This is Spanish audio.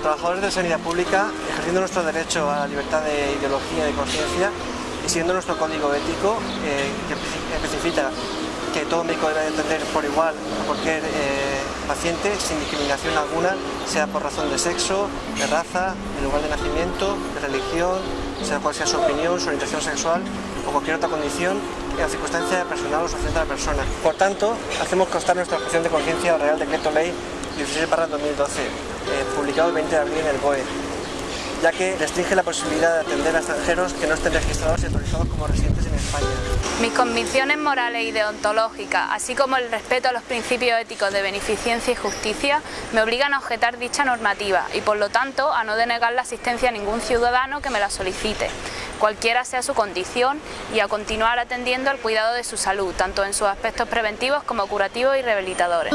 profesionales de sanidad pública, ejerciendo nuestro derecho a la libertad de ideología y de conciencia y siguiendo nuestro código ético eh, que especifica que todo médico debe atender por igual a cualquier eh, paciente sin discriminación alguna, sea por razón de sexo, de raza, de lugar de nacimiento, de religión, sea cual sea su opinión, su orientación sexual o cualquier otra condición en la circunstancia personal o social de la persona. Por tanto, hacemos constar nuestra objeción de conciencia al Real Decreto Ley 16 2012, eh, publicado el 20 de abril en el BOE, ya que restringe la posibilidad de atender a extranjeros que no estén registrados y autorizados como residentes en España. Mis convicciones morales y deontológicas, así como el respeto a los principios éticos de beneficencia y justicia, me obligan a objetar dicha normativa y por lo tanto a no denegar la asistencia a ningún ciudadano que me la solicite, cualquiera sea su condición, y a continuar atendiendo al cuidado de su salud, tanto en sus aspectos preventivos como curativos y rehabilitadores.